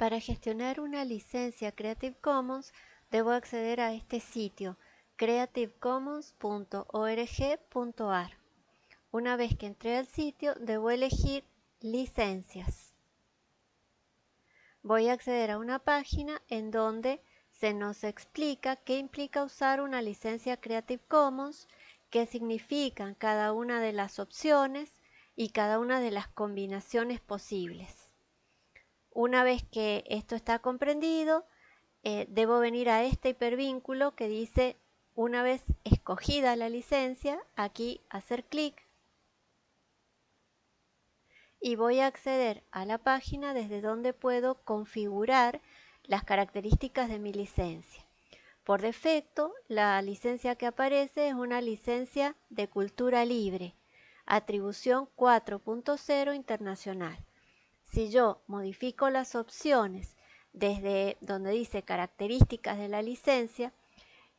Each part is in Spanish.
Para gestionar una licencia Creative Commons, debo acceder a este sitio creativecommons.org.ar. Una vez que entré al sitio, debo elegir licencias. Voy a acceder a una página en donde se nos explica qué implica usar una licencia Creative Commons, qué significan cada una de las opciones y cada una de las combinaciones posibles. Una vez que esto está comprendido, eh, debo venir a este hipervínculo que dice una vez escogida la licencia, aquí hacer clic y voy a acceder a la página desde donde puedo configurar las características de mi licencia. Por defecto, la licencia que aparece es una licencia de cultura libre, atribución 4.0 internacional. Si yo modifico las opciones desde donde dice características de la licencia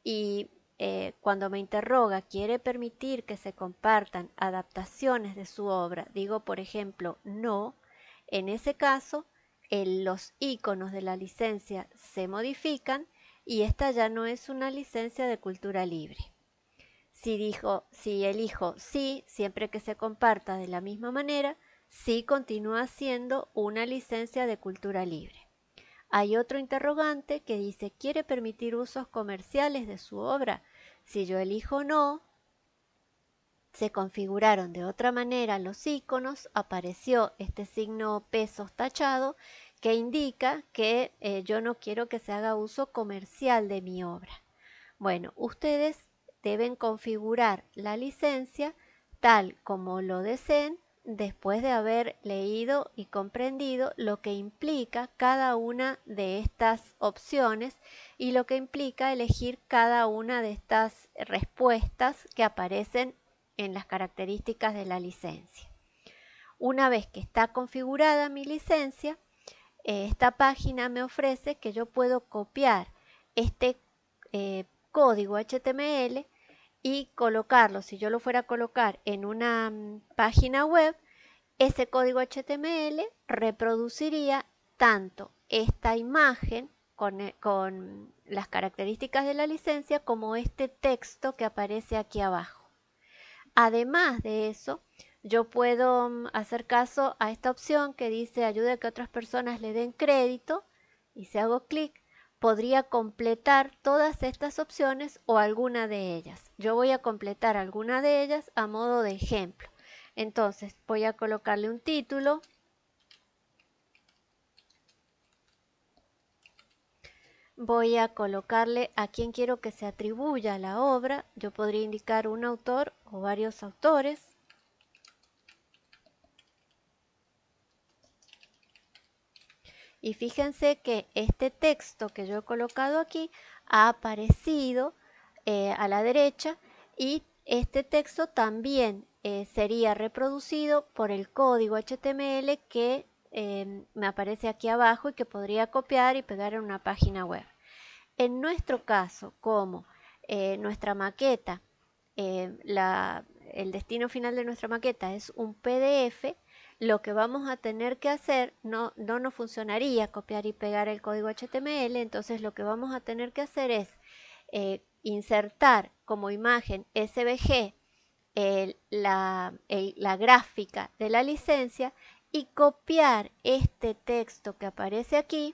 y eh, cuando me interroga quiere permitir que se compartan adaptaciones de su obra, digo por ejemplo no, en ese caso los iconos de la licencia se modifican y esta ya no es una licencia de cultura libre. Si, dijo, si elijo sí, siempre que se comparta de la misma manera, sí continúa siendo una licencia de cultura libre. Hay otro interrogante que dice, ¿quiere permitir usos comerciales de su obra? Si yo elijo no, se configuraron de otra manera los iconos, apareció este signo pesos tachado que indica que eh, yo no quiero que se haga uso comercial de mi obra. Bueno, ustedes deben configurar la licencia tal como lo deseen después de haber leído y comprendido lo que implica cada una de estas opciones y lo que implica elegir cada una de estas respuestas que aparecen en las características de la licencia. Una vez que está configurada mi licencia, eh, esta página me ofrece que yo puedo copiar este eh, código HTML y colocarlo, si yo lo fuera a colocar en una mm, página web, ese código HTML reproduciría tanto esta imagen con, eh, con, las características de la licencia como este texto que aparece aquí abajo. Además de eso, yo puedo mm, hacer caso a esta opción que dice ayude a que otras personas le den crédito y si hago clic podría completar todas estas opciones o alguna de ellas. Yo voy a completar alguna de ellas a modo de ejemplo. Entonces voy a colocarle un título. Voy a colocarle a quien quiero que se atribuya la obra. Yo podría indicar un autor o varios autores. Y fíjense que este texto que yo he colocado aquí ha aparecido eh, a la derecha y este texto también eh, sería reproducido por el código HTML que eh, me aparece aquí abajo y que podría copiar y pegar en una página web. En nuestro caso, como nuestra maqueta, el destino final de nuestra maqueta es un PDF, lo que vamos a tener que hacer no, no nos funcionaría copiar y pegar el código HTML, entonces lo que vamos a tener que hacer es eh, insertar como imagen SVG la, la gráfica de la licencia y copiar este texto que aparece aquí,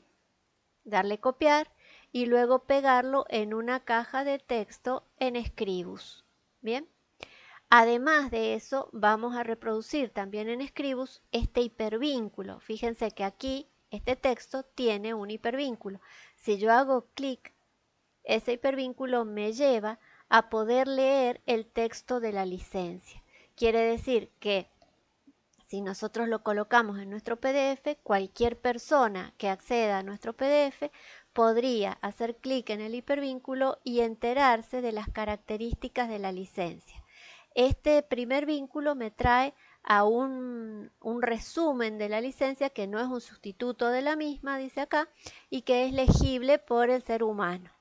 darle copiar y luego pegarlo en una caja de texto en Scribus. Bien. Además de eso, vamos a reproducir también en Scribus este hipervínculo. Fíjense que aquí este texto tiene un hipervínculo. Si yo hago clic, ese hipervínculo me lleva a poder leer el texto de la licencia. Quiere decir que si nosotros lo colocamos en nuestro PDF, cualquier persona que acceda a nuestro PDF podría hacer clic en el hipervínculo y enterarse de las características de la licencia. Este primer vínculo me trae a un, resumen de la licencia que no es un sustituto de la misma, dice acá, y que es legible por el ser humano.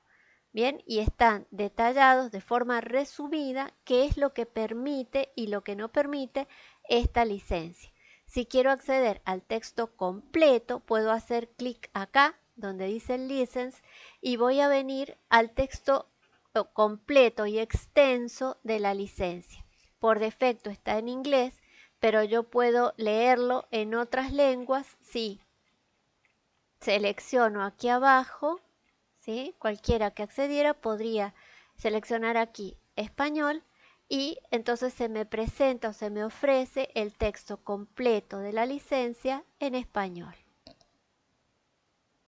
Bien, y están detallados de forma resumida qué es lo que permite y lo que no permite esta licencia. Si quiero acceder al texto completo, puedo hacer clic acá, donde dice license, y voy a venir al texto eh, completo y extenso de la licencia. Por defecto está en inglés, pero yo puedo leerlo en otras lenguas si selecciono aquí abajo, ¿sí? cualquiera que accediera podría seleccionar aquí español y entonces se me presenta o se me ofrece el texto completo de la licencia en español.